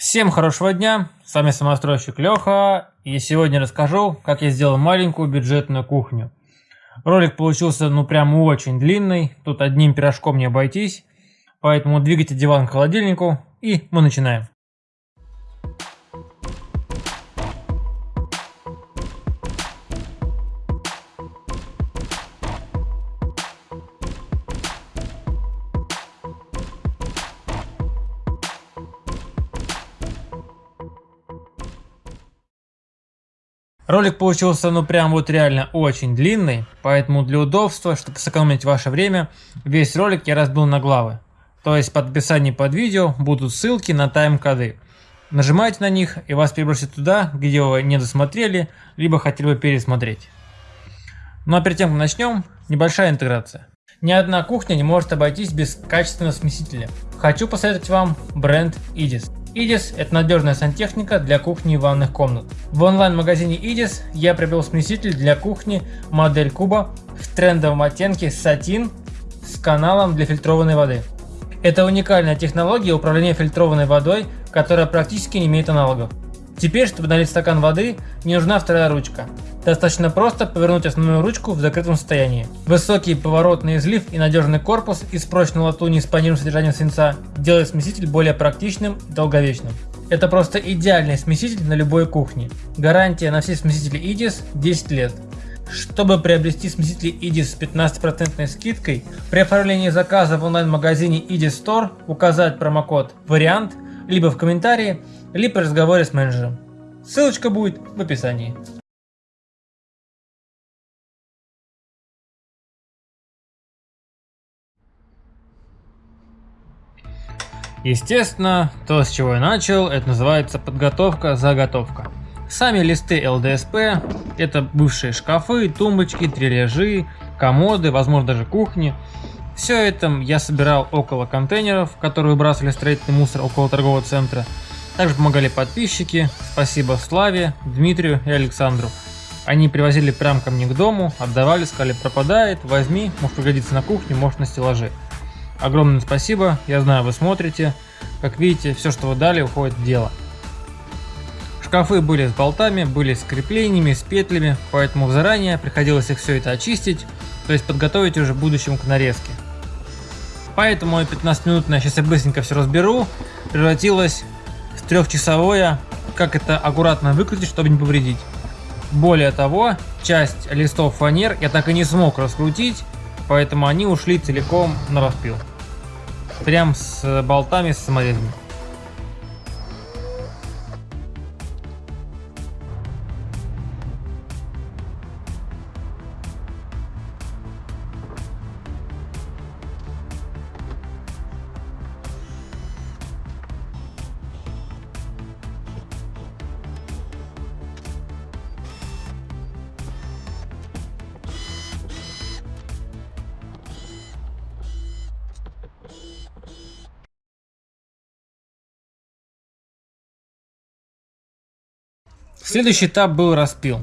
Всем хорошего дня, с вами самостройщик Леха, и сегодня расскажу, как я сделал маленькую бюджетную кухню. Ролик получился ну прям очень длинный, тут одним пирожком не обойтись, поэтому двигайте диван к холодильнику, и мы начинаем. Ролик получился ну прям вот реально очень длинный, поэтому для удобства, чтобы сэкономить ваше время, весь ролик я разбил на главы. То есть под описанием под видео будут ссылки на тайм-коды. Нажимайте на них и вас перебросит туда, где вы не досмотрели, либо хотели бы пересмотреть. Ну а перед тем, как начнем, небольшая интеграция. Ни одна кухня не может обойтись без качественного смесителя. Хочу посоветовать вам бренд Idis. Идис – это надежная сантехника для кухни и ванных комнат. В онлайн-магазине Идис я приобрел смеситель для кухни модель куба в трендовом оттенке сатин с каналом для фильтрованной воды. Это уникальная технология управления фильтрованной водой, которая практически не имеет аналогов. Теперь, чтобы налить стакан воды, не нужна вторая ручка. Достаточно просто повернуть основную ручку в закрытом состоянии. Высокий поворотный излив и надежный корпус из прочной латуни с панирным содержанием свинца делает смеситель более практичным и долговечным. Это просто идеальный смеситель на любой кухне. Гарантия на все смесители IDIS 10 лет. Чтобы приобрести смесители IDIS с 15% скидкой, при оформлении заказа в онлайн-магазине IDIS Store указать промокод «Вариант» либо в комментарии, либо при разговоре с менеджером. Ссылочка будет в описании. Естественно, то, с чего я начал, это называется подготовка-заготовка. Сами листы ЛДСП – это бывшие шкафы, тумбочки, трележи, комоды, возможно даже кухни. Все это я собирал около контейнеров, которые выбрасывали строительный мусор около торгового центра. Также помогали подписчики, спасибо Славе, Дмитрию и Александру. Они привозили прям ко мне к дому, отдавали, сказали пропадает, возьми, может пригодится на кухне, может на стеллаже. Огромное спасибо, я знаю, вы смотрите. Как видите, все, что вы дали, уходит в дело. Шкафы были с болтами, были с креплениями, с петлями, поэтому заранее приходилось их все это очистить, то есть подготовить уже в будущем к нарезке. Поэтому 15 минутное, сейчас я быстренько все разберу, превратилось трехчасовое, как это аккуратно выкрутить, чтобы не повредить. Более того, часть листов фанер я так и не смог раскрутить, поэтому они ушли целиком на распил прям с болтами, с саморезами. Следующий этап был распил.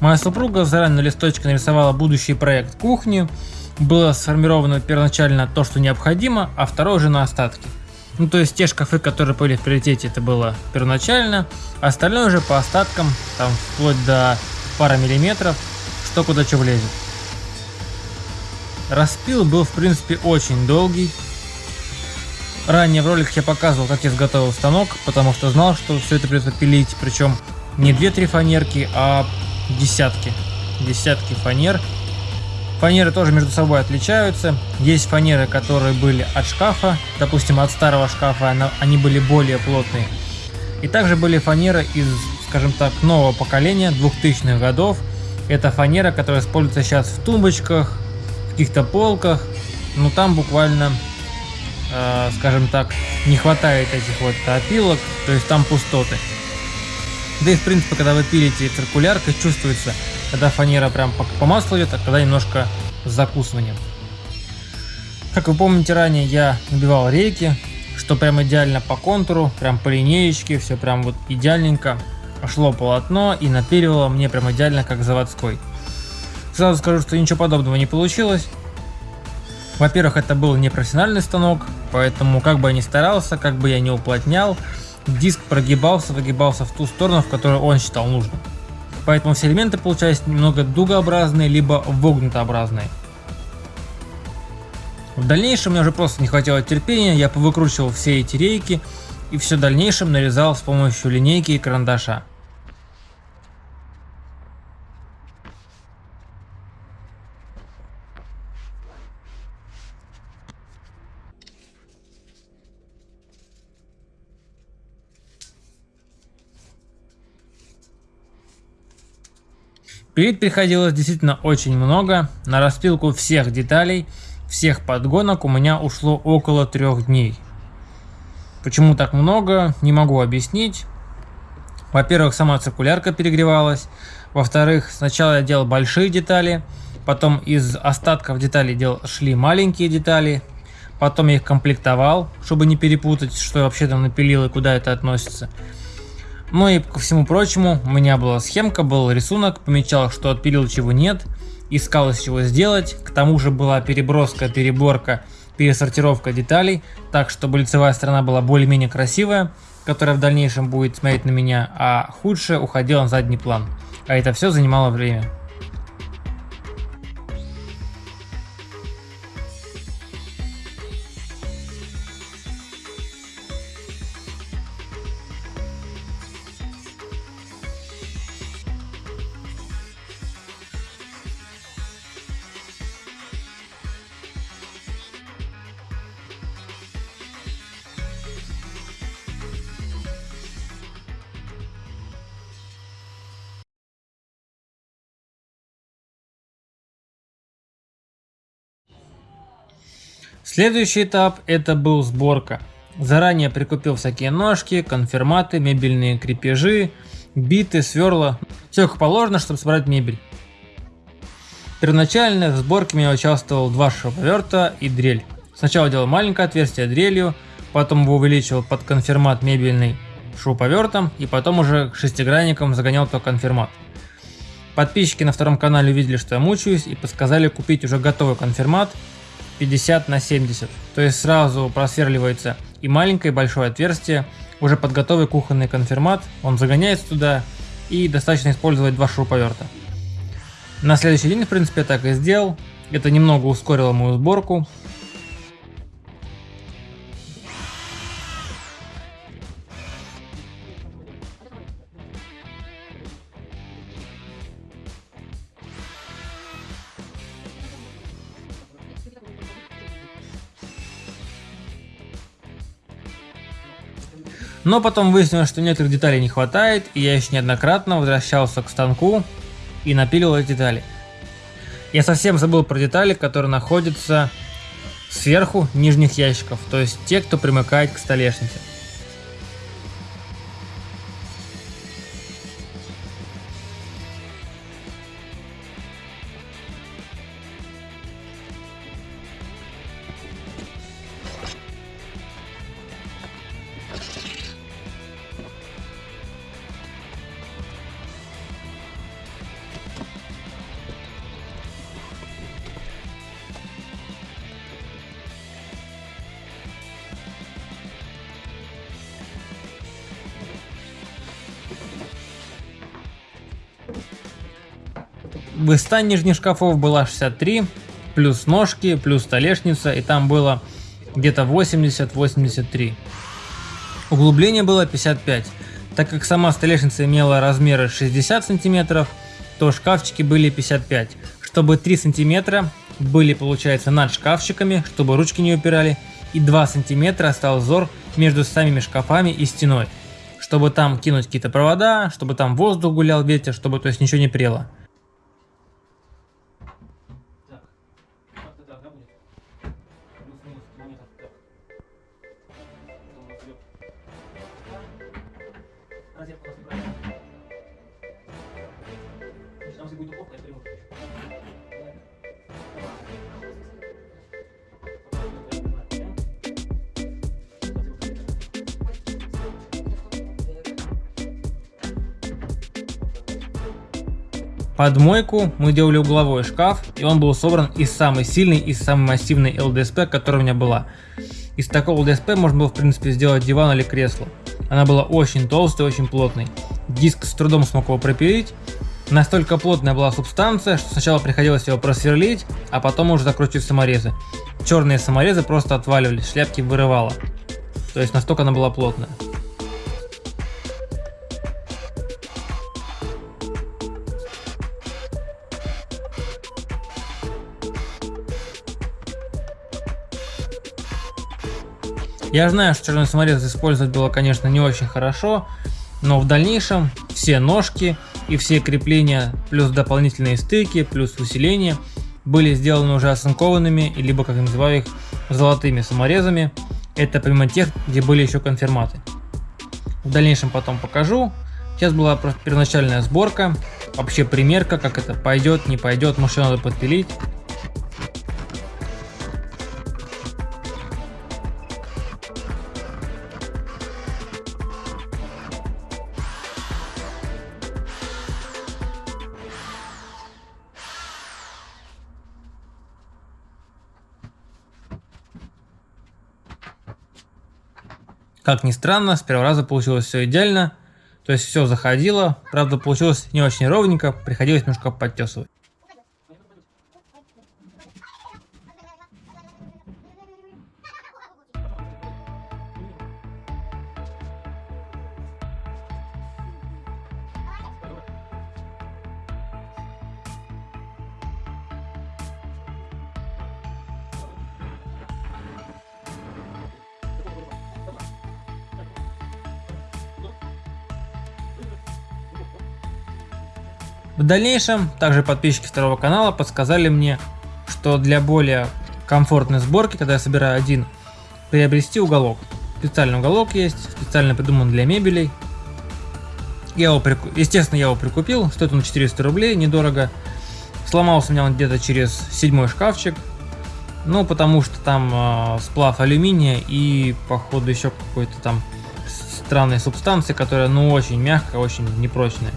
Моя супруга заранее на листочке нарисовала будущий проект кухни. Было сформировано первоначально то, что необходимо, а второе уже на остатки. Ну то есть те шкафы, которые были в приоритете, это было первоначально, остальное уже по остаткам, там вплоть до пары миллиметров, что куда что влезет. Распил был в принципе очень долгий. Ранее в роликах я показывал, как я изготовил станок, потому что знал, что все это придется пилить, причем не 2-3 фанерки, а десятки. Десятки фанер. Фанеры тоже между собой отличаются. Есть фанеры, которые были от шкафа, допустим, от старого шкафа, они были более плотные. И также были фанеры из, скажем так, нового поколения, 2000-х годов. Это фанера, которая используется сейчас в тумбочках, в каких-то полках. Но там буквально, э, скажем так, не хватает этих вот опилок, то есть там пустоты. Да и в принципе, когда вы пилите циркуляркой, чувствуется, когда фанера прям по, маслу идет, а когда немножко с закусыванием. Как вы помните ранее, я набивал рейки, что прям идеально по контуру, прям по линеечке, все прям вот идеальненько. Шло полотно и напиливало мне прям идеально как заводской. Сразу скажу, что ничего подобного не получилось. Во-первых, это был не профессиональный станок, поэтому как бы я ни старался, как бы я не уплотнял, диск прогибался, выгибался в ту сторону, в которую он считал нужным. Поэтому все элементы получались немного дугообразные, либо вогнутообразные. В дальнейшем мне уже просто не хватило терпения, я повыкручивал все эти рейки и все дальнейшем нарезал с помощью линейки и карандаша. Пилить приходилось действительно очень много. На распилку всех деталей, всех подгонок у меня ушло около трех дней. Почему так много, не могу объяснить. Во-первых, сама циркулярка перегревалась. Во-вторых, сначала я делал большие детали, потом из остатков деталей дел шли маленькие детали, потом я их комплектовал, чтобы не перепутать, что вообще там напилил и куда это относится. Ну и ко всему прочему, у меня была схемка, был рисунок, помечал, что отпилил, чего нет, искал из чего сделать, к тому же была переброска, переборка, пересортировка деталей, так чтобы лицевая сторона была более-менее красивая, которая в дальнейшем будет смотреть на меня, а худшая уходила на задний план. А это все занимало время. Следующий этап это был сборка. Заранее прикупил всякие ножки, конфирматы, мебельные крепежи, биты, сверла. Все как положено, чтобы собрать мебель. Первоначально в сборке меня участвовал два шуруповерта и дрель. Сначала делал маленькое отверстие дрелью, потом его увеличивал под конфирмат мебельный шуруповертом и потом уже шестигранником загонял то конфирмат. Подписчики на втором канале увидели, что я мучаюсь и подсказали купить уже готовый конфирмат 50 на 70. То есть сразу просверливается и маленькое, и большое отверстие. Уже под готовый кухонный конфирмат. Он загоняется туда и достаточно использовать два шуруповерта. На следующий день, в принципе, я так и сделал. Это немного ускорило мою сборку. Но потом выяснилось, что некоторых деталей не хватает, и я еще неоднократно возвращался к станку и напиливал эти детали. Я совсем забыл про детали, которые находятся сверху нижних ящиков, то есть те, кто примыкает к столешнице. Высота нижних шкафов была 63, плюс ножки, плюс столешница, и там было где-то 80-83. Углубление было 55. Так как сама столешница имела размеры 60 сантиметров, то шкафчики были 55. Чтобы 3 сантиметра были, получается, над шкафчиками, чтобы ручки не упирали, и 2 сантиметра остался зор между самими шкафами и стеной, чтобы там кинуть какие-то провода, чтобы там воздух гулял, ветер, чтобы то есть ничего не прело. Под мойку мы делали угловой шкаф, и он был собран из самой сильной и самой массивной ЛДСП, которая у меня была. Из такого ЛДСП можно было в принципе сделать диван или кресло. Она была очень толстой, очень плотной. Диск с трудом смог его пропилить. Настолько плотная была субстанция, что сначала приходилось его просверлить, а потом уже закручивать саморезы. Черные саморезы просто отваливались, шляпки вырывало. То есть настолько она была плотная. Я знаю, что черный саморез использовать было, конечно, не очень хорошо, но в дальнейшем все ножки и все крепления, плюс дополнительные стыки, плюс усиления были сделаны уже оцинкованными, либо, как я называю их, золотыми саморезами. Это помимо тех, где были еще конфирматы. В дальнейшем потом покажу. Сейчас была первоначальная сборка, вообще примерка, как это пойдет, не пойдет, может надо подпилить. Как ни странно, с первого раза получилось все идеально. То есть все заходило. Правда, получилось не очень ровненько, приходилось немножко подтесывать. Дальнейшем, также подписчики второго канала подсказали мне, что для более комфортной сборки, когда я собираю один, приобрести уголок. Специальный уголок есть, специально придуман для мебелей. Я его, естественно, я его прикупил, стоит он 400 рублей, недорого. Сломался у меня он где-то через седьмой шкафчик, ну потому что там э, сплав алюминия и походу еще какой-то там странной субстанции, которая ну очень мягкая, очень непрочная.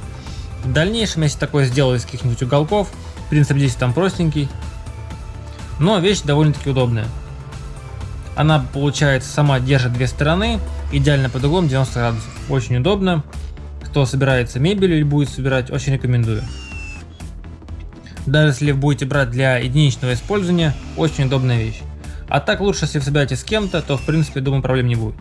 В дальнейшем, если такое сделаю из каких-нибудь уголков, принцип здесь там простенький, но вещь довольно-таки удобная. Она, получается, сама держит две стороны, идеально под углом 90 градусов. Очень удобно. Кто собирается мебель или будет собирать, очень рекомендую. Даже если будете брать для единичного использования, очень удобная вещь. А так лучше, если вы собираетесь с кем-то, то в принципе, думаю, проблем не будет.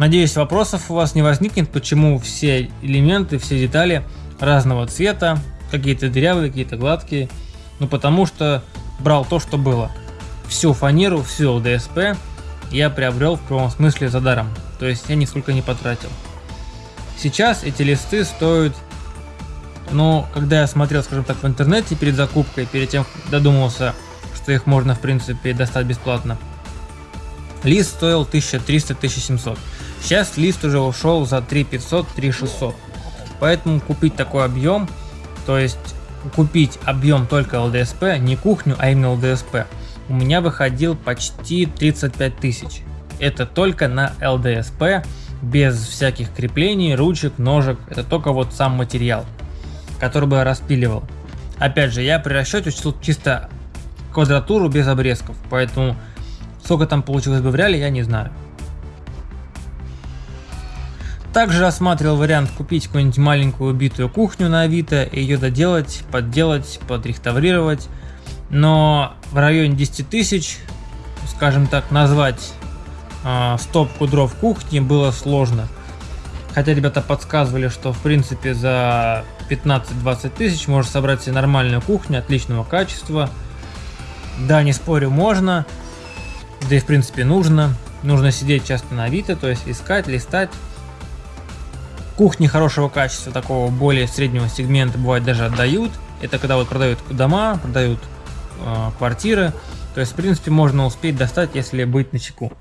Надеюсь, вопросов у вас не возникнет, почему все элементы, все детали разного цвета, какие-то дырявые, какие-то гладкие. Ну потому что брал то, что было. Всю фанеру, всю ЛДСП я приобрел в прямом смысле за даром. То есть я нисколько не потратил. Сейчас эти листы стоят, но когда я смотрел, скажем так, в интернете перед закупкой, перед тем додумался, что их можно в принципе достать бесплатно, лист стоил 1300-1700. Сейчас лист уже ушел за 3500-3600. Поэтому купить такой объем, то есть купить объем только ЛДСП, не кухню, а именно ЛДСП, у меня выходил почти 35 тысяч. Это только на ЛДСП, без всяких креплений, ручек, ножек, это только вот сам материал, который бы я распиливал. Опять же, я при расчете учил чисто квадратуру без обрезков, поэтому сколько там получилось бы в реале, я не знаю. Также рассматривал вариант купить какую-нибудь маленькую убитую кухню на Авито и ее доделать, подделать, подреставрировать. Но в районе 10 тысяч, скажем так, назвать э, стопку дров кухни было сложно. Хотя ребята подсказывали, что в принципе за 15-20 тысяч можно собрать себе нормальную кухню отличного качества. Да, не спорю, можно. Да и в принципе нужно. Нужно сидеть часто на Авито, то есть искать, листать. Кухни хорошего качества, такого более среднего сегмента, бывает даже отдают. Это когда вот продают дома, продают э, квартиры. То есть, в принципе, можно успеть достать, если быть на чеку.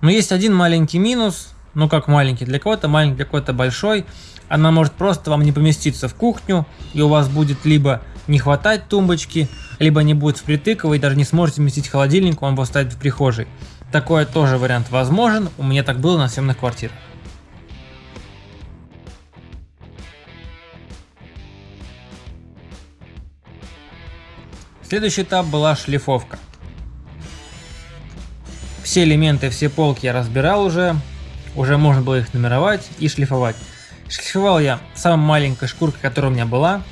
Но есть один маленький минус, ну как маленький, для кого-то маленький, для кого-то большой. Она может просто вам не поместиться в кухню, и у вас будет либо не хватать тумбочки, либо не будет впритык, вы даже не сможете вместить холодильник, он будет стоять в прихожей. Такой тоже вариант возможен, у меня так было на съемных квартирах. Следующий этап была шлифовка. Все элементы, все полки я разбирал уже, уже можно было их нумеровать и шлифовать. Шлифовал я самой маленькой шкуркой, которая у меня была,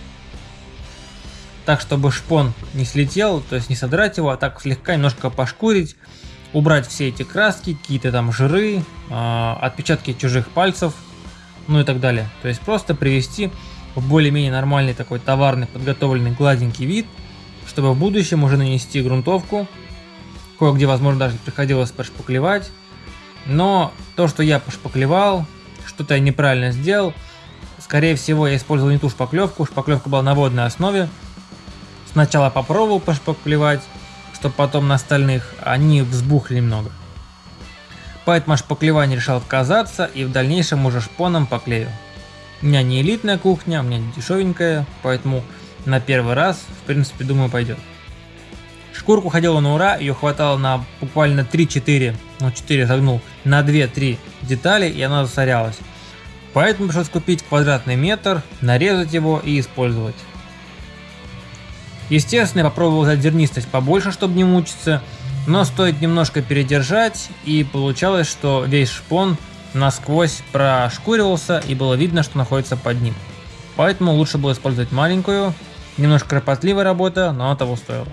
так чтобы шпон не слетел, то есть не содрать его, а так слегка немножко пошкурить, убрать все эти краски, какие-то там жиры, э, отпечатки чужих пальцев, ну и так далее. То есть просто привести в более-менее нормальный такой товарный, подготовленный, гладенький вид, чтобы в будущем уже нанести грунтовку, кое-где, возможно, даже приходилось пошпаклевать, но то, что я пошпаклевал, что-то я неправильно сделал, скорее всего, я использовал не ту шпаклевку, шпаклевка была на водной основе, Сначала попробовал пошпаклевать, чтобы потом на остальных они взбухли немного. Поэтому от шпаклевания решил отказаться и в дальнейшем уже шпоном поклею. У меня не элитная кухня, у меня дешевенькая, поэтому на первый раз, в принципе, думаю, пойдет. Шкурку ходила на ура, ее хватало на буквально 3-4, ну 4 загнул, на 2-3 детали и она засорялась. Поэтому пришлось купить квадратный метр, нарезать его и использовать. Естественно, я попробовал взять зернистость побольше, чтобы не мучиться, но стоит немножко передержать, и получалось, что весь шпон насквозь прошкуривался, и было видно, что находится под ним. Поэтому лучше было использовать маленькую, немножко кропотливая работа, но она того стоила.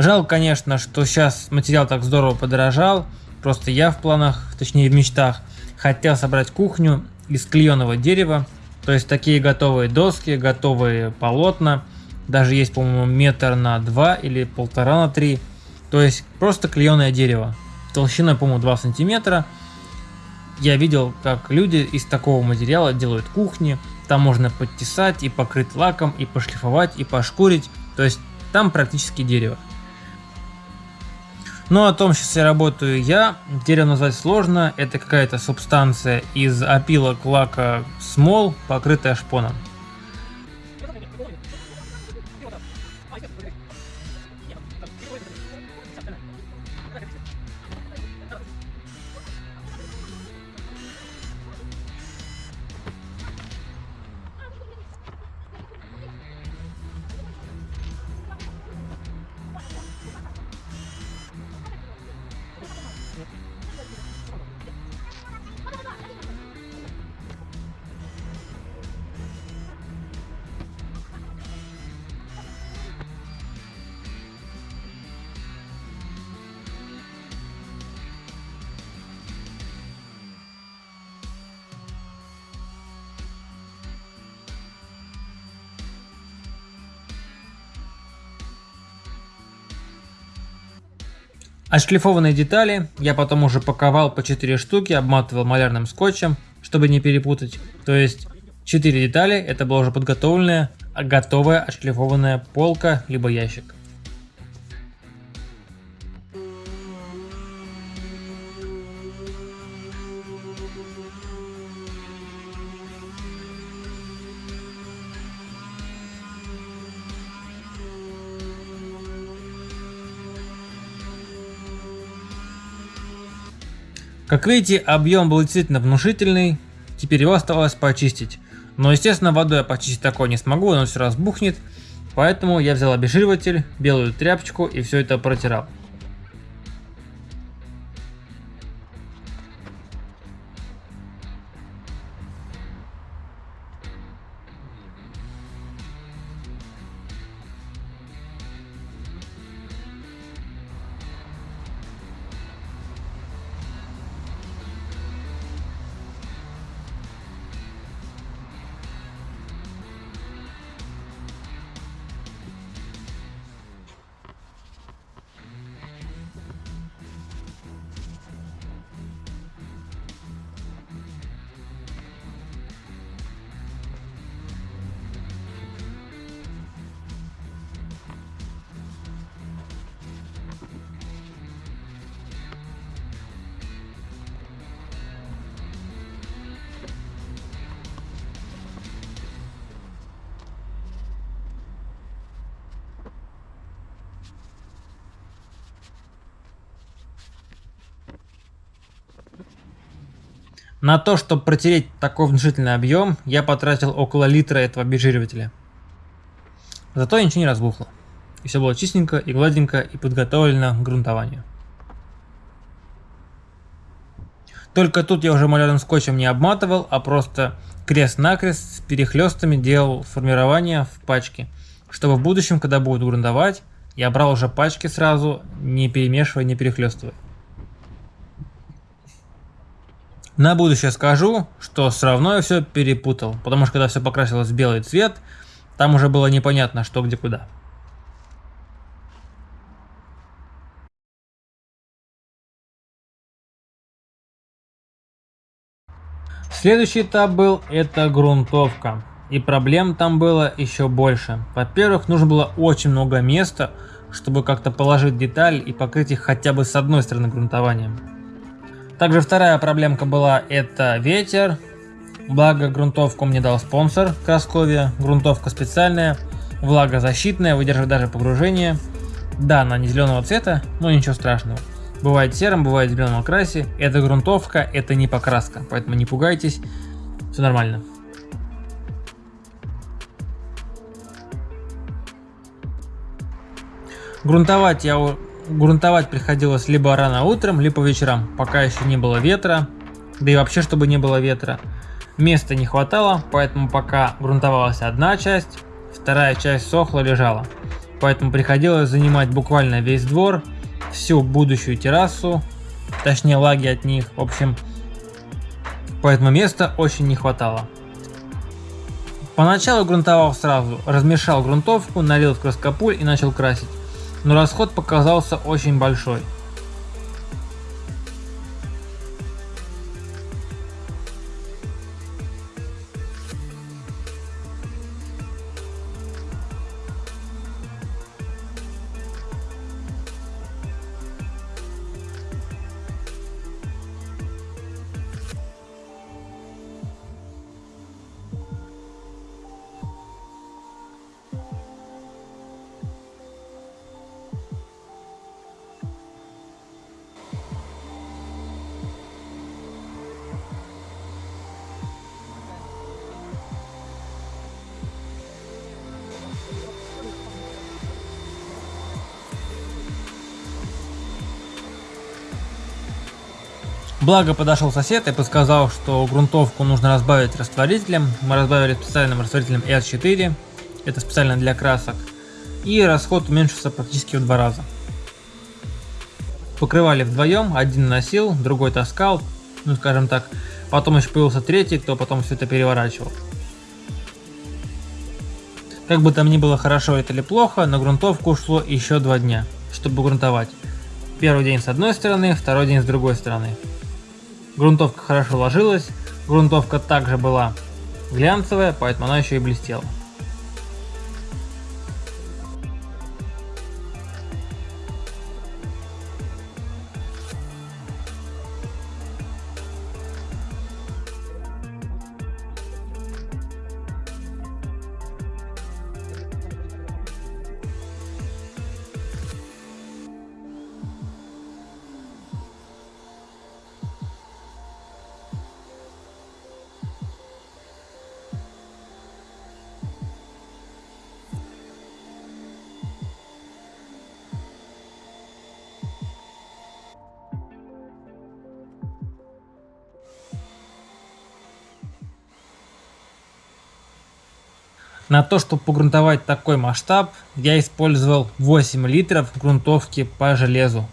Жалко, конечно, что сейчас материал так здорово подорожал. Просто я в планах, точнее в мечтах, хотел собрать кухню из клееного дерева. То есть такие готовые доски, готовые полотна. Даже есть, по-моему, метр на два или полтора на три. То есть просто клееное дерево. Толщиной, по-моему, 2 сантиметра. Я видел, как люди из такого материала делают кухни. Там можно подтесать и покрыть лаком, и пошлифовать, и пошкурить. То есть там практически дерево. Но о том, сейчас я работаю я, дерево назвать сложно, это какая-то субстанция из опилок лака смол, покрытая шпоном. Отшлифованные детали я потом уже паковал по 4 штуки, обматывал малярным скотчем, чтобы не перепутать. То есть 4 детали это была уже подготовленная, готовая отшлифованная полка либо ящик. Как видите, объем был действительно внушительный, теперь его оставалось почистить. Но естественно водой я почистить такое не смогу, он все разбухнет. Поэтому я взял обезжириватель, белую тряпочку и все это протирал. На то, чтобы протереть такой внушительный объем, я потратил около литра этого обезжиривателя. Зато ничего не разбухло. И все было чистенько и гладенько и подготовлено к грунтованию. Только тут я уже малярным скотчем не обматывал, а просто крест-накрест с перехлестами делал формирование в пачке, чтобы в будущем, когда буду грунтовать, я брал уже пачки сразу, не перемешивая, не перехлестывая. На будущее скажу, что все равно я все перепутал, потому что когда все покрасилось в белый цвет, там уже было непонятно, что где куда. Следующий этап был это грунтовка. И проблем там было еще больше. Во-первых, нужно было очень много места, чтобы как-то положить деталь и покрыть их хотя бы с одной стороны грунтованием. Также вторая проблемка была это ветер. Благо грунтовку мне дал спонсор Красковия. Грунтовка специальная, влагозащитная, выдерживает даже погружение. Да, она не зеленого цвета, но ничего страшного. Бывает серым, бывает в зеленом окрасе. Это грунтовка, это не покраска, поэтому не пугайтесь, все нормально. Грунтовать я грунтовать приходилось либо рано утром, либо вечером, пока еще не было ветра, да и вообще чтобы не было ветра. Места не хватало, поэтому пока грунтовалась одна часть, вторая часть сохла лежала. Поэтому приходилось занимать буквально весь двор, всю будущую террасу, точнее лаги от них, в общем, поэтому места очень не хватало. Поначалу грунтовал сразу, размешал грунтовку, налил в краскопуль и начал красить, но расход показался очень большой. Благо подошел сосед и подсказал, что грунтовку нужно разбавить растворителем. Мы разбавили специальным растворителем R4, это специально для красок. И расход уменьшился практически в два раза. Покрывали вдвоем, один носил, другой таскал, ну скажем так. Потом еще появился третий, кто потом все это переворачивал. Как бы там ни было хорошо это или плохо, на грунтовку ушло еще два дня, чтобы грунтовать. Первый день с одной стороны, второй день с другой стороны. Грунтовка хорошо ложилась, грунтовка также была глянцевая, поэтому она еще и блестела. На то, чтобы погрунтовать такой масштаб, я использовал 8 литров грунтовки по железу.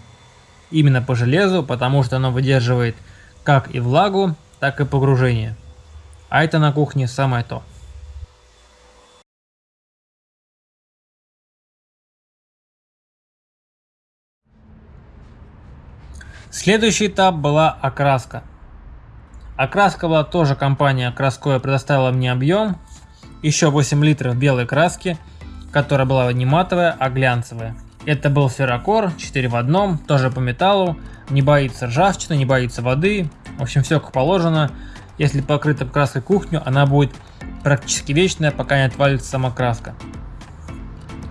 Именно по железу, потому что оно выдерживает как и влагу, так и погружение. А это на кухне самое то. Следующий этап была окраска. Окраска была тоже компания Красковая предоставила мне объем еще 8 литров белой краски, которая была не матовая, а глянцевая. Это был феррокор, 4 в одном, тоже по металлу, не боится ржавчины, не боится воды, в общем все как положено. Если покрыта краской кухню, она будет практически вечная, пока не отвалится сама краска.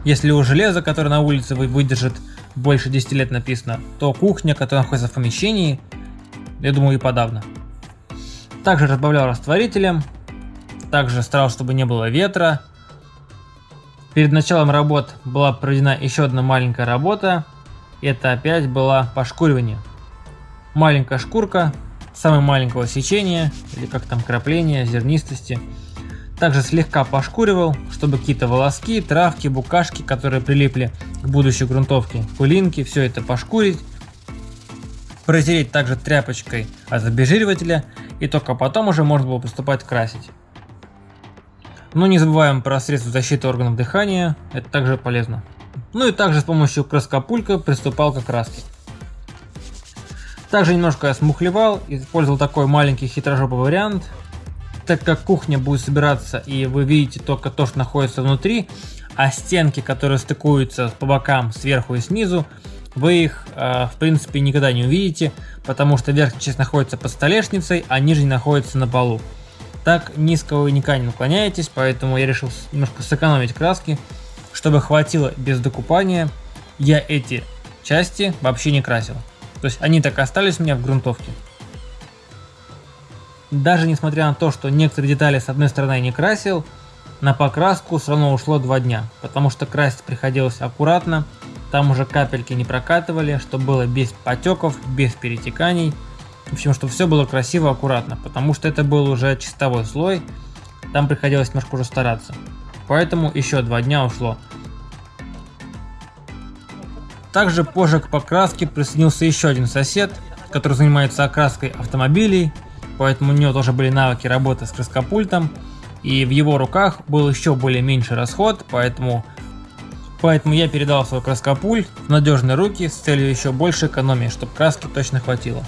Если у железа, которое на улице выдержит больше 10 лет написано, то кухня, которая находится в помещении, я думаю и подавно. Также разбавлял растворителем, также старался, чтобы не было ветра. Перед началом работ была проведена еще одна маленькая работа, это опять была пошкуривание. Маленькая шкурка, самое маленького сечения, или как там крапление, зернистости. Также слегка пошкуривал, чтобы какие-то волоски, травки, букашки, которые прилипли к будущей грунтовке, пылинки, все это пошкурить. Протереть также тряпочкой от обезжиривателя и только потом уже можно было приступать красить. Но не забываем про средства защиты органов дыхания, это также полезно. Ну и также с помощью краскопулька приступал к окраске. Также немножко я смухлевал, использовал такой маленький хитрожопый вариант. Так как кухня будет собираться и вы видите только то, что находится внутри, а стенки, которые стыкуются по бокам, сверху и снизу, вы их э, в принципе никогда не увидите, потому что верхняя часть находится под столешницей, а нижняя находится на полу. Так низко вы никогда не наклоняетесь, поэтому я решил немножко сэкономить краски, чтобы хватило без докупания. Я эти части вообще не красил. То есть они так и остались у меня в грунтовке. Даже несмотря на то, что некоторые детали с одной стороны не красил, на покраску все равно ушло 2 дня, потому что красить приходилось аккуратно, там уже капельки не прокатывали, чтобы было без потеков, без перетеканий. В общем, чтобы все было красиво, аккуратно, потому что это был уже чистовой слой, там приходилось немножко уже стараться. Поэтому еще два дня ушло. Также позже к покраске присоединился еще один сосед, который занимается окраской автомобилей, поэтому у него тоже были навыки работы с краскопультом, и в его руках был еще более меньший расход, поэтому Поэтому я передал свой краскопульт в надежные руки с целью еще больше экономии, чтобы краски точно хватило.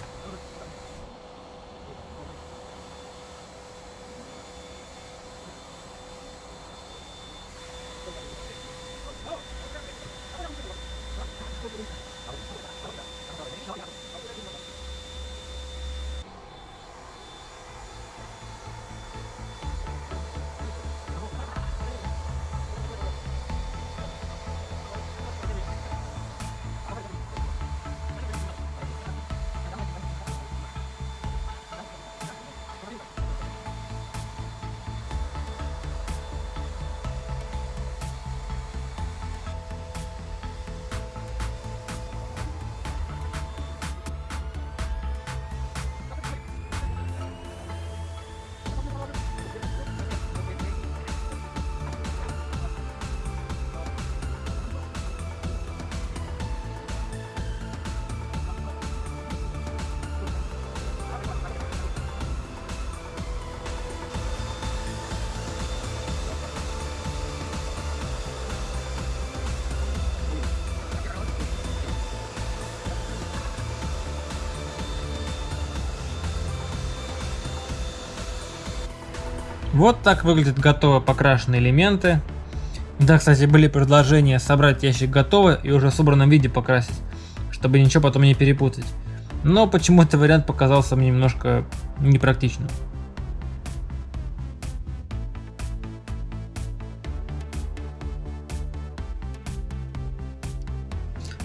Вот так выглядят готово покрашенные элементы. Да, кстати, были предложения собрать ящик готово и уже в собранном виде покрасить, чтобы ничего потом не перепутать. Но почему-то вариант показался мне немножко непрактичным.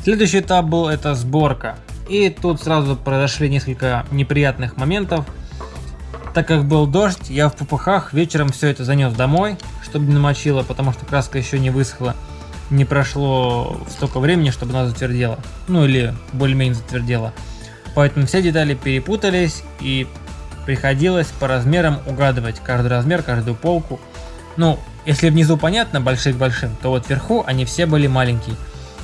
Следующий этап был это сборка. И тут сразу произошли несколько неприятных моментов. Так как был дождь, я в попыхах вечером все это занес домой, чтобы не намочило, потому что краска еще не высохла. Не прошло столько времени, чтобы она затвердела. Ну или более-менее затвердела. Поэтому все детали перепутались и приходилось по размерам угадывать каждый размер, каждую полку. Ну, если внизу понятно, большие к большим, то вот вверху они все были маленькие.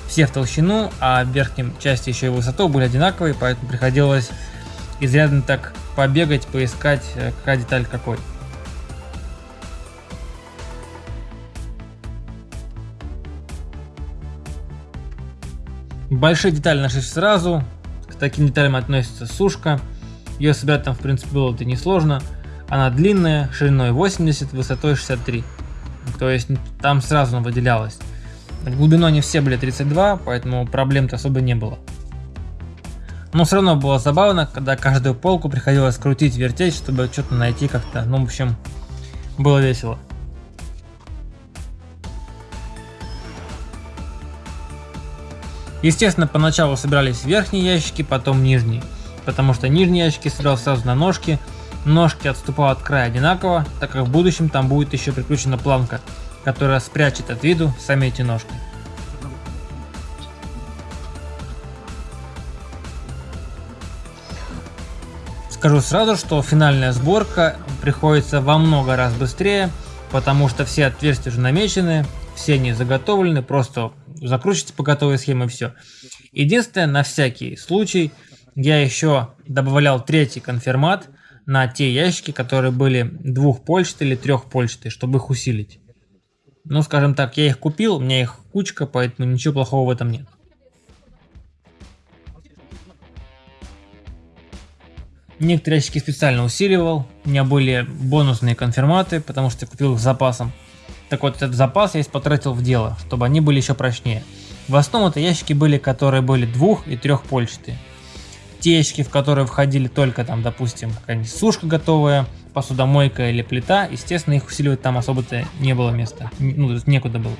Все в толщину, а в верхнем части еще и высоту были одинаковые, поэтому приходилось изрядно так побегать, поискать, э, какая деталь какой. Большие детали нашли сразу. К таким деталям относится сушка. Ее собирать там в принципе было это несложно. Она длинная, шириной 80, высотой 63. То есть там сразу она выделялась. Глубиной они все были 32, поэтому проблем-то особо не было. Но все равно было забавно, когда каждую полку приходилось крутить, вертеть, чтобы что-то найти как-то. Ну, в общем, было весело. Естественно, поначалу собирались верхние ящики, потом нижние. Потому что нижние ящики собирал сразу на ножки, Ножки отступают от края одинаково, так как в будущем там будет еще прикручена планка, которая спрячет от виду сами эти ножки. Скажу сразу, что финальная сборка приходится во много раз быстрее, потому что все отверстия уже намечены, все они заготовлены, просто закручивайте по готовой схеме и все. Единственное, на всякий случай, я еще добавлял третий конфирмат на те ящики, которые были двухпольчатые или трехпольчатые, чтобы их усилить. Ну, скажем так, я их купил, у меня их кучка, поэтому ничего плохого в этом нет. Некоторые ящики специально усиливал, у меня были бонусные конфирматы, потому что я купил их с запасом. Так вот, этот запас я потратил в дело, чтобы они были еще прочнее. В основном это ящики были, которые были двух- и трехпольчатые. Те ящики, в которые входили только там, допустим, какая-нибудь сушка готовая, посудомойка или плита, естественно, их усиливать там особо-то не было места, ну, некуда было.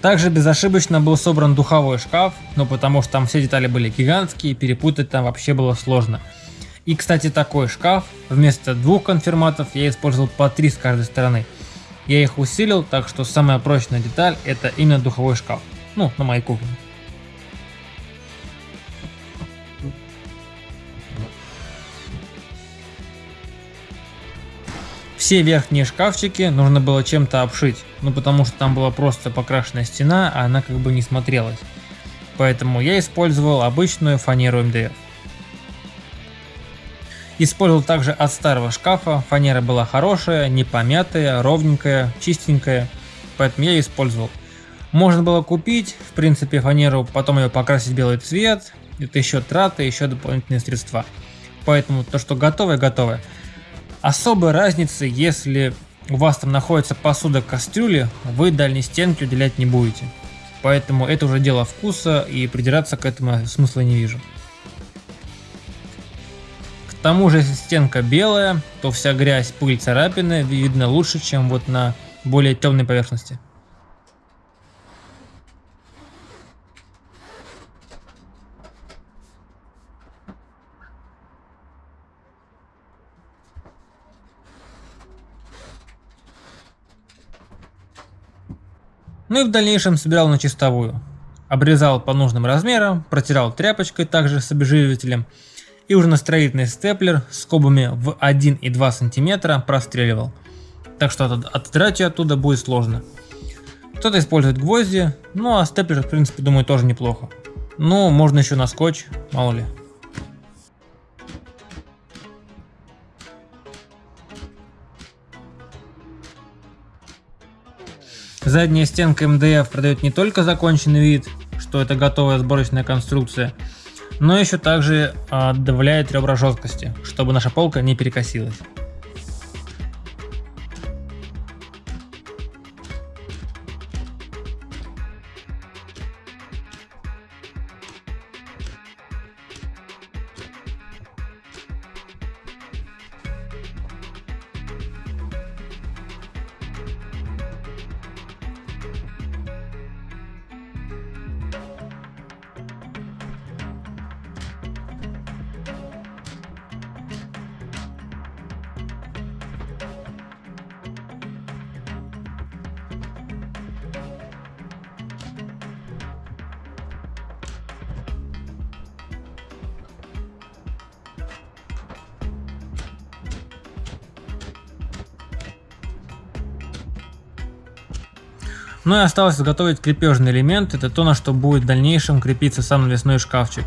Также безошибочно был собран духовой шкаф, но потому что там все детали были гигантские, перепутать там вообще было сложно. И кстати такой шкаф, вместо двух конфирматов я использовал по три с каждой стороны. Я их усилил, так что самая прочная деталь это именно духовой шкаф. Ну, на моей кухне. Все верхние шкафчики нужно было чем-то обшить, ну потому что там была просто покрашенная стена, а она как бы не смотрелась. Поэтому я использовал обычную фанеру МДФ. Использовал также от старого шкафа, фанера была хорошая, не помятая, ровненькая, чистенькая, поэтому я использовал. Можно было купить, в принципе, фанеру, потом ее покрасить белый цвет, это еще траты, еще дополнительные средства. Поэтому то, что готовое, готовое. Особой разницы, если у вас там находится посуда кастрюли, вы дальней стенки уделять не будете. Поэтому это уже дело вкуса и придираться к этому смысла не вижу. К тому же, если стенка белая, то вся грязь, пыль, царапины видно лучше, чем вот на более темной поверхности. Ну и в дальнейшем собирал на чистовую. Обрезал по нужным размерам, протирал тряпочкой также с обезжиривателем и уже на строительный степлер скобами в 1 и 2 сантиметра простреливал. Так что отдрать ее оттуда будет сложно. Кто-то использует гвозди, ну а степлер в принципе думаю тоже неплохо. Ну можно еще на скотч, мало ли. Задняя стенка МДФ продает не только законченный вид, что это готовая сборочная конструкция, но еще также а, добавляет ребра жесткости, чтобы наша полка не перекосилась. Ну и осталось изготовить крепежный элемент, это то, на что будет в дальнейшем крепиться сам навесной шкафчик.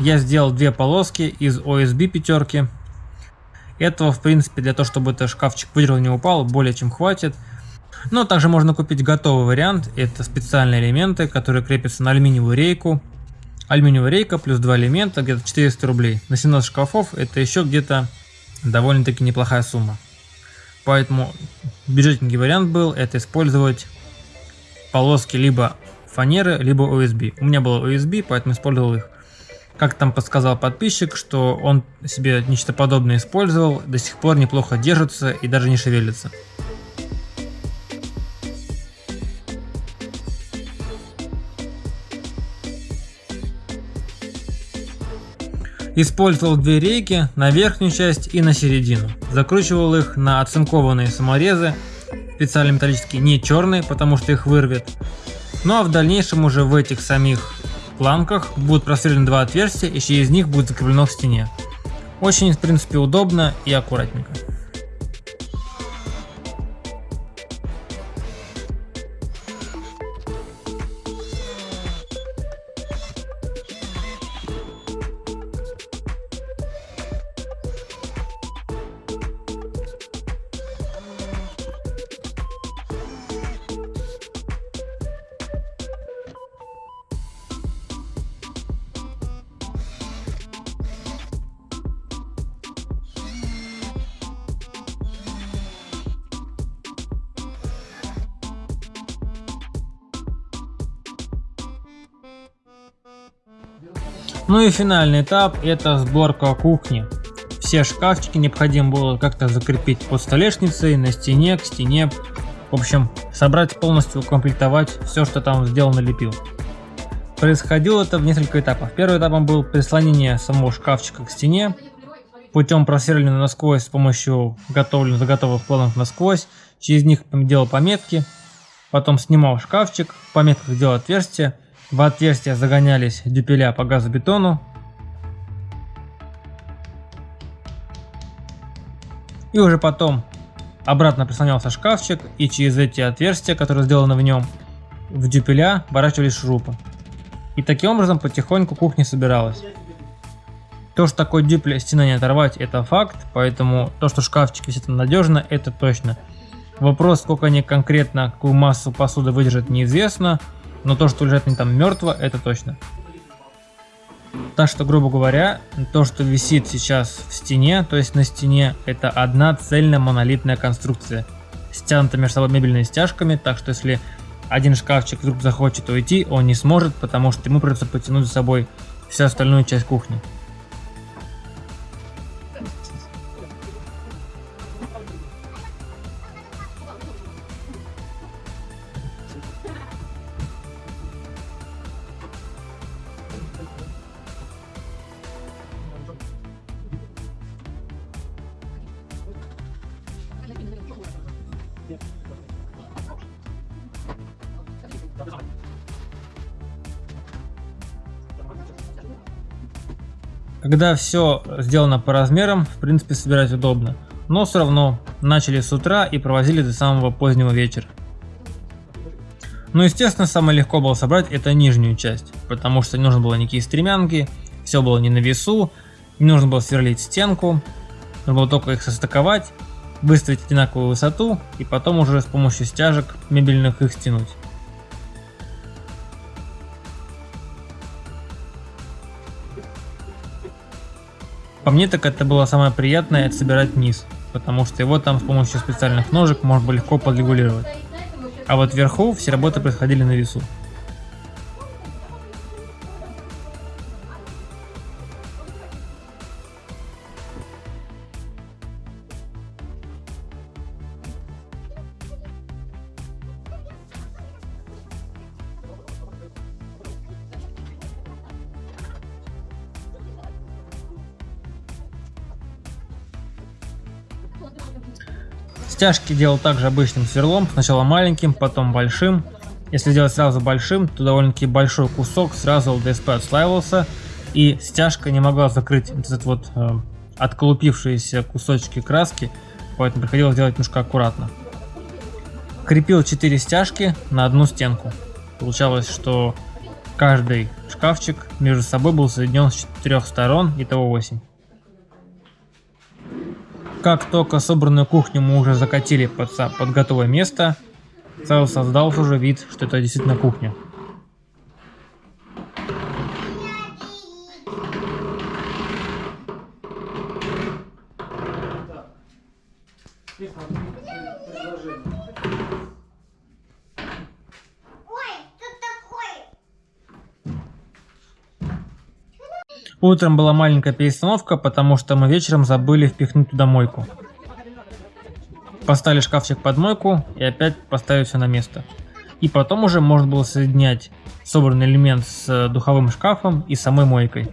Я сделал две полоски из OSB пятерки. Этого в принципе для того, чтобы этот шкафчик выдержал не упал, более чем хватит. Но также можно купить готовый вариант. Это специальные элементы, которые крепятся на алюминиевую рейку. Алюминиевая рейка плюс два элемента, где-то 400 рублей. На 17 шкафов это еще где-то довольно-таки неплохая сумма. Поэтому бюджетненький вариант был это использовать полоски либо фанеры, либо USB. У меня было USB, поэтому использовал их. Как там подсказал подписчик, что он себе нечто подобное использовал, до сих пор неплохо держится и даже не шевелится. Использовал две рейки на верхнюю часть и на середину. Закручивал их на оцинкованные саморезы, специально металлические, не черные, потому что их вырвет. Ну а в дальнейшем уже в этих самих планках будут просверлены два отверстия и через них будет закреплено в стене. Очень в принципе удобно и аккуратненько. Ну и финальный этап это сборка кухни. Все шкафчики необходимо было как-то закрепить под столешницей, на стене, к стене. В общем, собрать полностью, укомплектовать все, что там сделал, налепил. Происходило это в несколько этапов. Первым этапом был прислонение самого шкафчика к стене, путем просверления насквозь с помощью готовленных заготовок планок насквозь. Через них делал пометки, потом снимал шкафчик, в пометках делал отверстие, в отверстия загонялись дюпеля по газобетону. И уже потом обратно прислонялся шкафчик и через эти отверстия, которые сделаны в нем, в дюпеля ворачивались шурупы. И таким образом потихоньку кухня собиралась. То, что такой дюпель стена не оторвать, это факт, поэтому то, что шкафчик висит надежно, это точно. Вопрос, сколько они конкретно, какую массу посуды выдержат, неизвестно. Но то, что лежит не там мертво, это точно. Так что, грубо говоря, то, что висит сейчас в стене, то есть на стене, это одна цельная монолитная конструкция. Стянута между собой мебельными стяжками, так что если один шкафчик вдруг захочет уйти, он не сможет, потому что ему придется потянуть за собой всю остальную часть кухни. Когда все сделано по размерам, в принципе собирать удобно. Но все равно начали с утра и провозили до самого позднего вечера. Ну естественно самое легко было собрать это нижнюю часть, потому что не нужно было никакие стремянки, все было не на весу, не нужно было сверлить стенку, нужно было только их состыковать, выставить одинаковую высоту и потом уже с помощью стяжек мебельных их стянуть. По мне так это было самое приятное, это собирать низ, потому что его там с помощью специальных ножек можно было легко подрегулировать. А вот вверху все работы происходили на весу. Стяжки делал также обычным сверлом, сначала маленьким, потом большим. Если делать сразу большим, то довольно-таки большой кусок сразу ЛДСП отслаивался, и стяжка не могла закрыть этот вот э, отколупившиеся кусочки краски, поэтому приходилось делать немножко аккуратно. Крепил 4 стяжки на одну стенку. Получалось, что каждый шкафчик между собой был соединен с четырех сторон, итого 8. Как только собранную кухню мы уже закатили под, под готовое место, сразу создался уже вид, что это действительно кухня. Утром была маленькая перестановка, потому что мы вечером забыли впихнуть туда мойку. Поставили шкафчик под мойку и опять поставили все на место. И потом уже можно было соединять собранный элемент с духовым шкафом и самой мойкой.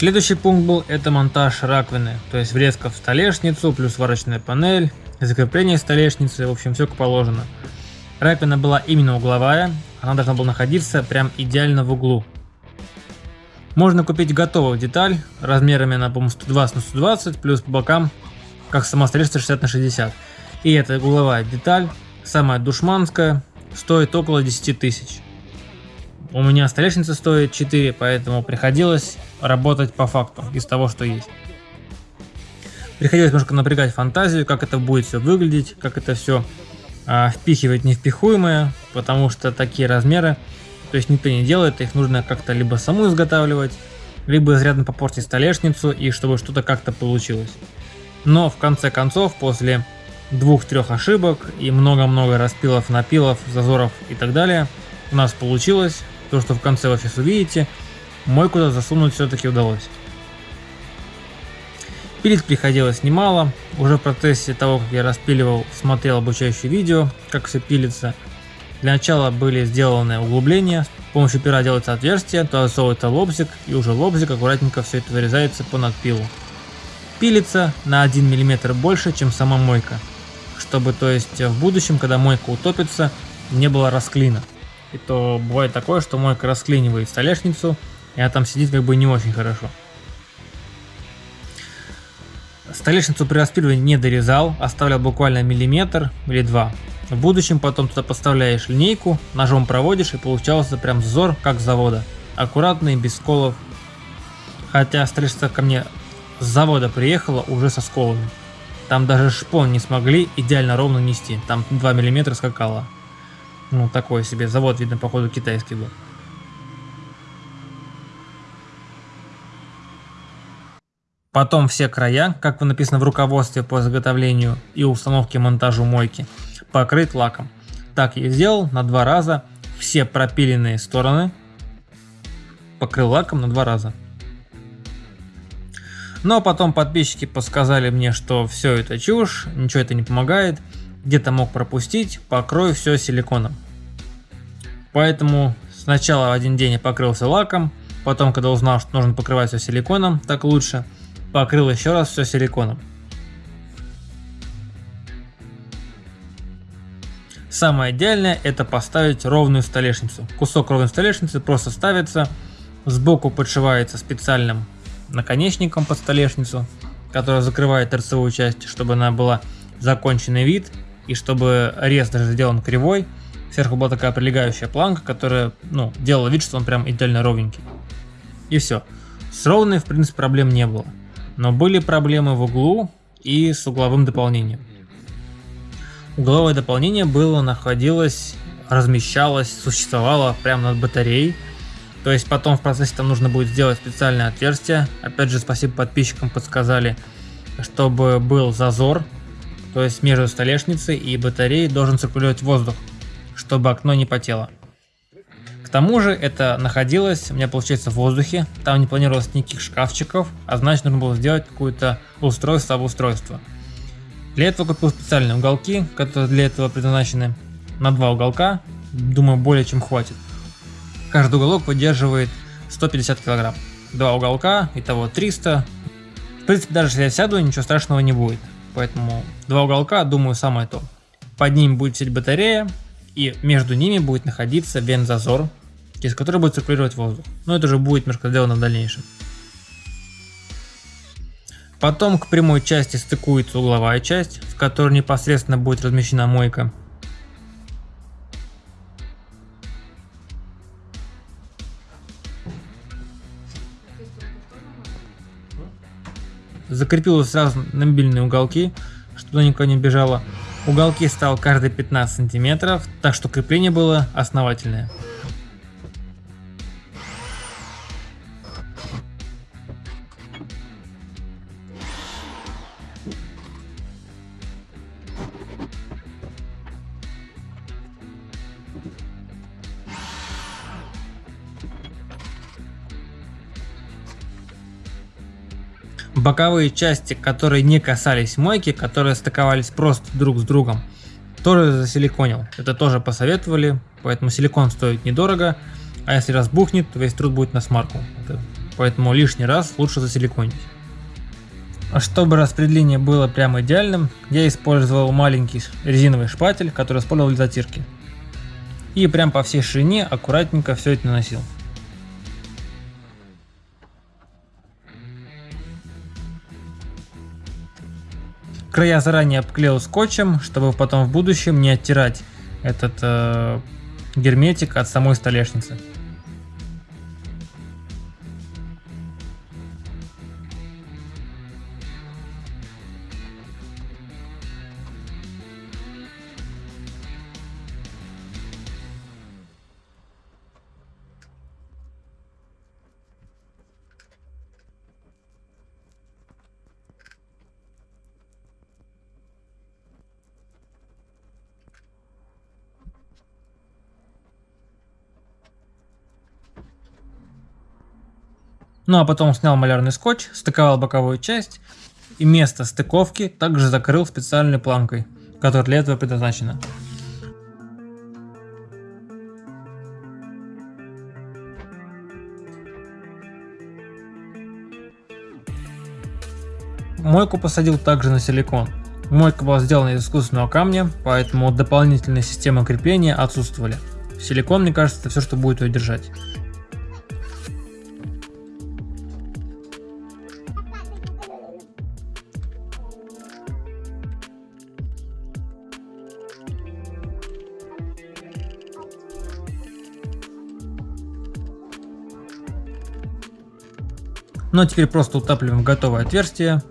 Следующий пункт был это монтаж раковины, то есть врезка в столешницу, плюс сварочная панель, закрепление столешницы, в общем все как положено. Раковина была именно угловая, она должна была находиться прям идеально в углу. Можно купить готовую деталь размерами на, по 120 на 120, плюс по бокам, как сама столешница 60 на 60. И эта угловая деталь, самая душманская, стоит около 10 тысяч. У меня столешница стоит 4, поэтому приходилось работать по факту из того, что есть. Приходилось немножко напрягать фантазию, как это будет все выглядеть, как это все а, впихивать невпихуемое, потому что такие размеры, то есть никто не делает, их нужно как-то либо саму изготавливать, либо изрядно попортить столешницу, и чтобы что-то как-то получилось. Но в конце концов, после двух-трех ошибок и много-много распилов, напилов, зазоров и так далее, у нас получилось то, что в конце сейчас увидите, мой куда засунуть все-таки удалось. Пилить приходилось немало, уже в процессе того, как я распиливал, смотрел обучающее видео, как все пилится. Для начала были сделаны углубления, с помощью пера делается отверстие, туда засовывается лобзик, и уже лобзик аккуратненько все это вырезается по надпилу. Пилится на 1 мм больше, чем сама мойка, чтобы то есть в будущем, когда мойка утопится, не было расклина. И то бывает такое, что мойка расклинивает столешницу, и она там сидит как бы не очень хорошо. Столешницу при распиливании не дорезал, оставлял буквально миллиметр или два. В будущем потом туда поставляешь линейку, ножом проводишь и получался прям взор как с завода. Аккуратный, без сколов. Хотя столешница ко мне с завода приехала уже со сколами. Там даже шпон не смогли идеально ровно нести, там 2 мм скакало. Ну, такой себе завод, видно, походу, китайский был. Потом все края, как написано в руководстве по заготовлению и установке монтажу мойки, покрыть лаком. Так я сделал на два раза. Все пропиленные стороны покрыл лаком на два раза. Но потом подписчики подсказали мне, что все это чушь, ничего это не помогает где-то мог пропустить, покрою все силиконом. Поэтому сначала один день я покрылся лаком, потом, когда узнал, что нужно покрывать все силиконом, так лучше, покрыл еще раз все силиконом. Самое идеальное это поставить ровную столешницу. Кусок ровной столешницы просто ставится, сбоку подшивается специальным наконечником под столешницу, который закрывает торцевую часть, чтобы она была законченный вид и чтобы рез даже сделан кривой, сверху была такая прилегающая планка, которая, ну, делала вид, что он прям идеально ровненький. И все. С ровной, в принципе, проблем не было. Но были проблемы в углу и с угловым дополнением. Угловое дополнение было, находилось, размещалось, существовало прямо над батареей. То есть потом в процессе там нужно будет сделать специальное отверстие. Опять же, спасибо подписчикам подсказали, чтобы был зазор то есть между столешницей и батареей должен циркулировать воздух, чтобы окно не потело. К тому же это находилось у меня получается в воздухе, там не планировалось никаких шкафчиков, а значит нужно было сделать какое-то устройство обустройство. Для этого купил специальные уголки, которые для этого предназначены на два уголка, думаю более чем хватит. Каждый уголок выдерживает 150 килограмм. Два уголка, итого 300. В принципе даже если я сяду, ничего страшного не будет. Поэтому два уголка, думаю, самое то. Под ними будет сидеть батарея, и между ними будет находиться вент-зазор, через который будет циркулировать воздух. Но это уже будет немножко сделано в дальнейшем. Потом к прямой части стыкуется угловая часть, в которой непосредственно будет размещена мойка. Закрепил сразу на мобильные уголки, чтобы никуда не бежало. Уголки стал каждые 15 сантиметров, так что крепление было основательное. Боковые части, которые не касались мойки, которые стыковались просто друг с другом, тоже засиликонил. Это тоже посоветовали, поэтому силикон стоит недорого, а если разбухнет, то весь труд будет на смарку. Это, поэтому лишний раз лучше засиликонить. А чтобы распределение было прямо идеальным, я использовал маленький резиновый шпатель, который использовал для затирки. И прям по всей ширине аккуратненько все это наносил. Края заранее обклеил скотчем, чтобы потом в будущем не оттирать этот э, герметик от самой столешницы. Ну а потом снял малярный скотч, стыковал боковую часть и место стыковки также закрыл специальной планкой, которая для этого предназначена. Мойку посадил также на силикон. Мойка была сделана из искусственного камня, поэтому дополнительные системы крепления отсутствовали. Силикон, мне кажется, это все, что будет ее держать. Ну а теперь просто утапливаем готовое отверстие.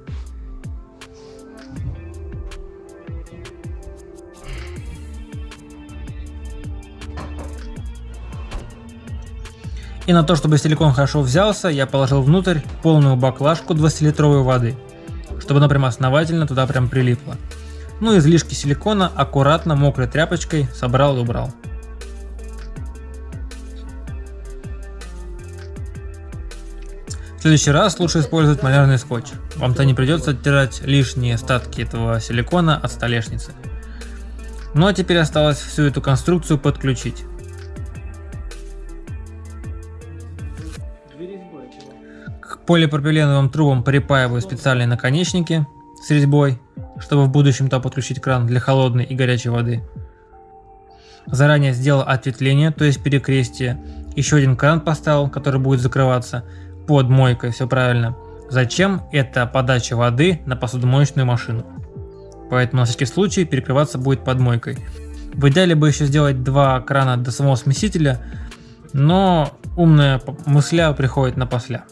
И на то, чтобы силикон хорошо взялся, я положил внутрь полную баклажку 20-литровой воды, чтобы она прям основательно туда прям прилипла. Ну излишки силикона аккуратно мокрой тряпочкой собрал и убрал. В следующий раз лучше использовать малярный скотч. Вам-то не придется оттирать лишние остатки этого силикона от столешницы. Ну а теперь осталось всю эту конструкцию подключить. К полипропиленовым трубам припаиваю специальные наконечники с резьбой, чтобы в будущем то подключить кран для холодной и горячей воды. Заранее сделал ответвление, то есть перекрестие. Еще один кран поставил, который будет закрываться под мойкой, все правильно. Зачем? Это подача воды на посудомоечную машину. Поэтому на всякий случай перекрываться будет под мойкой. В идеале бы еще сделать два крана до самого смесителя, но умная мысля приходит на после.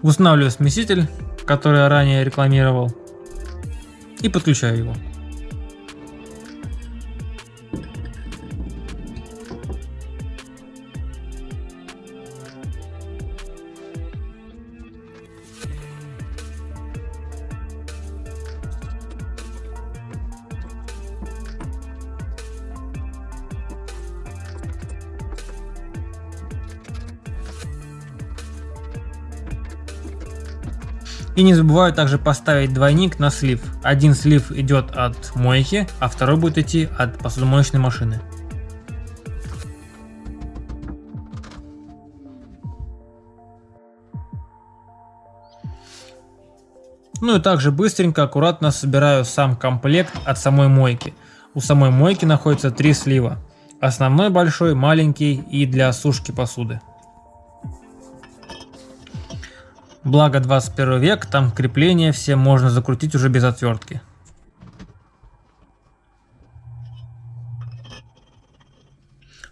Устанавливаю смеситель который я ранее рекламировал, и подключаю его. И не забываю также поставить двойник на слив. Один слив идет от мойки, а второй будет идти от посудомоечной машины. Ну и также быстренько, аккуратно собираю сам комплект от самой мойки. У самой мойки находится три слива. Основной большой, маленький и для сушки посуды. Благо 21 век, там крепления все можно закрутить уже без отвертки.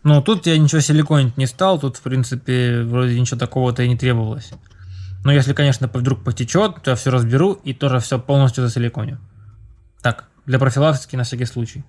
Но тут я ничего силиконить не стал, тут в принципе вроде ничего такого-то и не требовалось. Но если, конечно, вдруг потечет, то я все разберу и тоже все полностью засиликоню. Так, для профилактики на всякий случай.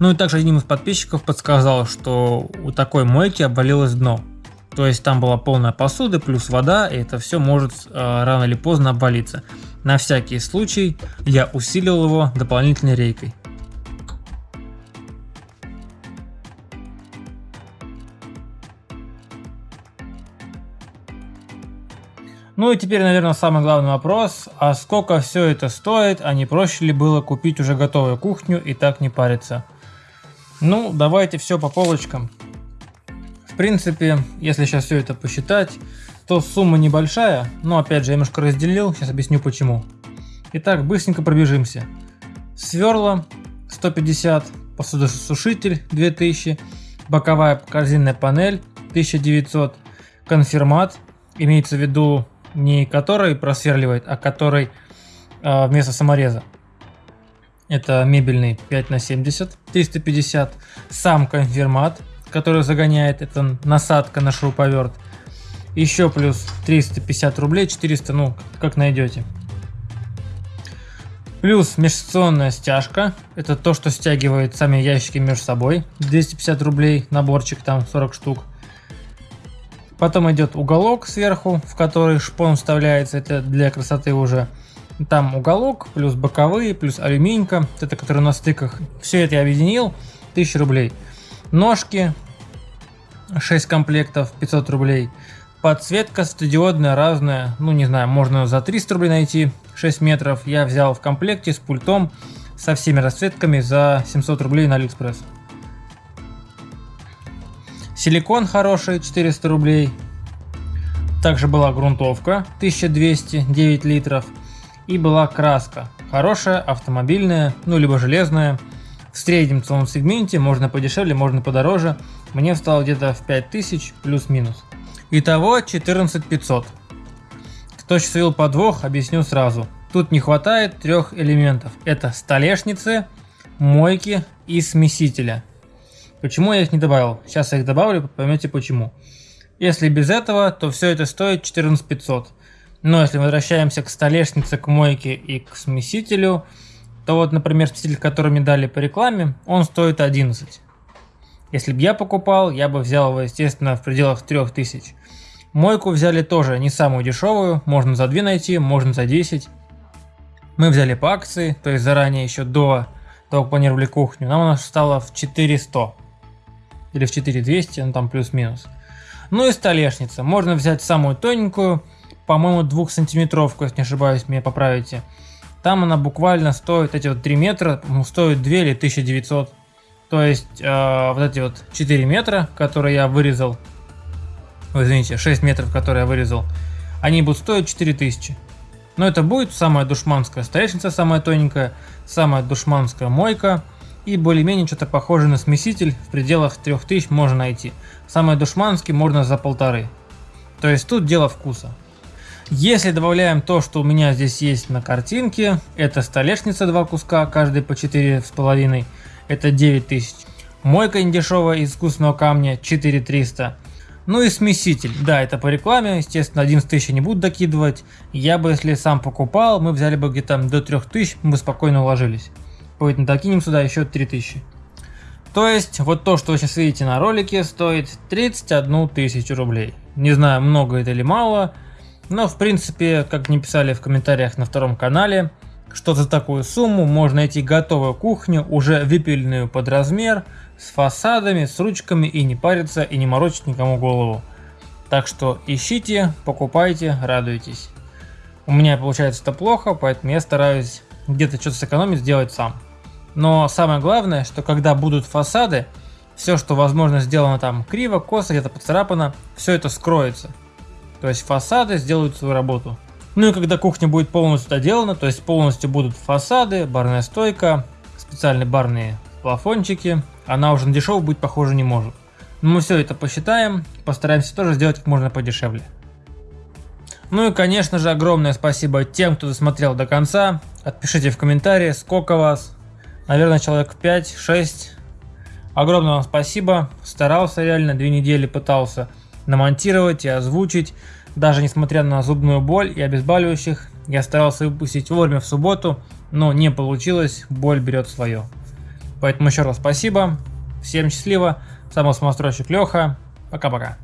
Ну и также один из подписчиков подсказал, что у такой мойки обвалилось дно. То есть там была полная посуда плюс вода, и это все может э, рано или поздно обвалиться. На всякий случай я усилил его дополнительной рейкой. Ну и теперь, наверное, самый главный вопрос, а сколько все это стоит, а не проще ли было купить уже готовую кухню и так не париться? Ну, давайте все по полочкам. В принципе, если сейчас все это посчитать, то сумма небольшая, но опять же я немножко разделил, сейчас объясню почему. Итак, быстренько пробежимся. Сверла 150, посудосушитель 2000, боковая корзинная панель 1900, конфирмат, имеется в виду не который просверливает, а который э, вместо самореза это мебельный 5 на 70 350 сам конфирмат который загоняет это насадка на шуруповерт. Еще плюс 350 рублей 400 ну как найдете. Плюс межсекционная стяжка. Это то что стягивает сами ящики между собой. 250 рублей наборчик там 40 штук. Потом идет уголок сверху в который шпон вставляется. Это для красоты уже там уголок, плюс боковые, плюс алюминька, это который на стыках. Все это я объединил, 1000 рублей. Ножки, 6 комплектов, 500 рублей. Подсветка светодиодная, разная, ну не знаю, можно за 300 рублей найти, 6 метров. Я взял в комплекте с пультом, со всеми расцветками за 700 рублей на Алиэкспресс. Силикон хороший, 400 рублей. Также была грунтовка, 1200, 9 литров и была краска. Хорошая, автомобильная, ну либо железная. В среднем ценовом сегменте можно подешевле, можно подороже. Мне встало где-то в 5000 плюс-минус. Итого 14500. Кто увидел подвох, объясню сразу. Тут не хватает трех элементов. Это столешницы, мойки и смесителя. Почему я их не добавил? Сейчас я их добавлю, поймете почему. Если без этого, то все это стоит 14500. Но если возвращаемся к столешнице, к мойке и к смесителю, то вот, например, смеситель, который мне дали по рекламе, он стоит 11. Если бы я покупал, я бы взял его, естественно, в пределах 3000. Мойку взяли тоже не самую дешевую, можно за 2 найти, можно за 10. Мы взяли по акции, то есть заранее еще до того, как планировали кухню. Нам она стала в 400 или в 4200, ну там плюс-минус. Ну и столешница. Можно взять самую тоненькую, по-моему, двухсантиметровку, если не ошибаюсь, меня поправите. Там она буквально стоит, эти вот 3 метра, стоит 2 или 1900. То есть, э, вот эти вот 4 метра, которые я вырезал, Ой, извините, 6 метров, которые я вырезал, они будут стоить 4000. Но это будет самая душманская столешница, самая тоненькая, самая душманская мойка и более-менее что-то похожее на смеситель в пределах 3000 можно найти. Самый душманский можно за полторы. То есть тут дело вкуса. Если добавляем то, что у меня здесь есть на картинке, это столешница два куска, каждый по 4,5, это 9000. Мойка недешевая из искусственного камня 4300. Ну и смеситель, да, это по рекламе, естественно, 11 тысяч не буду докидывать. Я бы, если сам покупал, мы взяли бы где-то до 3000, мы бы спокойно уложились. Поэтому докинем сюда еще 3000. То есть, вот то, что вы сейчас видите на ролике, стоит 31 тысячу рублей. Не знаю, много это или мало, но в принципе, как мне писали в комментариях на втором канале, что за такую сумму можно найти готовую кухню, уже выпиленную под размер, с фасадами, с ручками и не париться и не морочить никому голову. Так что ищите, покупайте, радуйтесь. У меня получается это плохо, поэтому я стараюсь где-то что-то сэкономить, сделать сам. Но самое главное, что когда будут фасады, все, что возможно сделано там криво, косо, где-то поцарапано, все это скроется. То есть фасады сделают свою работу. Ну и когда кухня будет полностью доделана, то есть полностью будут фасады, барная стойка, специальные барные плафончики, она уже на дешевую быть похоже не может. Но мы все это посчитаем, постараемся тоже сделать как можно подешевле. Ну и конечно же огромное спасибо тем, кто досмотрел до конца. Отпишите в комментарии, сколько вас. Наверное, человек 5-6. Огромное вам спасибо. Старался реально, две недели пытался намонтировать и озвучить. Даже несмотря на зубную боль и обезболивающих, я старался выпустить вовремя в субботу, но не получилось, боль берет свое. Поэтому еще раз спасибо, всем счастливо, самостройщик Леха, пока-пока.